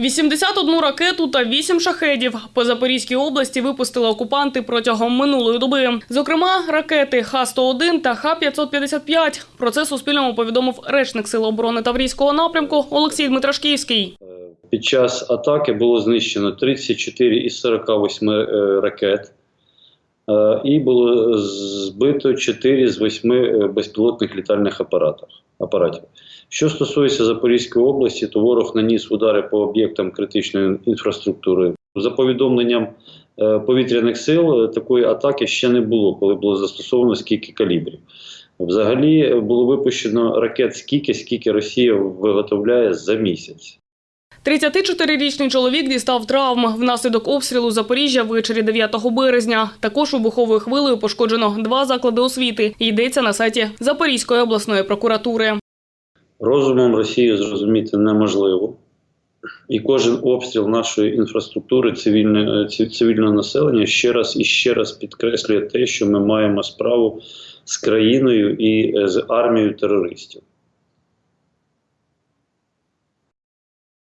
81 ракету та 8 шахедів по Запорізькій області випустили окупанти протягом минулої доби. Зокрема, ракети Х-101 та Х-555. Про це Суспільному повідомив речник Сил оборони Таврійського напрямку Олексій Дмитрашківський. Під час атаки було знищено 34 із 48 е, ракет, е, і було збито 4 з 8 е, безпілотних літальних апаратів. Апаратів. Що стосується Запорізької області, то ворог наніс удари по об'єктам критичної інфраструктури. За повідомленням е, повітряних сил, е, такої атаки ще не було, коли було застосовано скільки калібрів. Взагалі е, було випущено ракет скільки, скільки Росія виготовляє за місяць. 34-річний чоловік дістав травм внаслідок обстрілу Запоріжжя ввечері 9 березня. Також вибуховою хвилею пошкоджено два заклади освіти. Йдеться на сайті Запорізької обласної прокуратури. Розумом Росію зрозуміти неможливо. І кожен обстріл нашої інфраструктури цивільне, цивільного населення ще раз і ще раз підкреслює те, що ми маємо справу з країною і е, з армією терористів.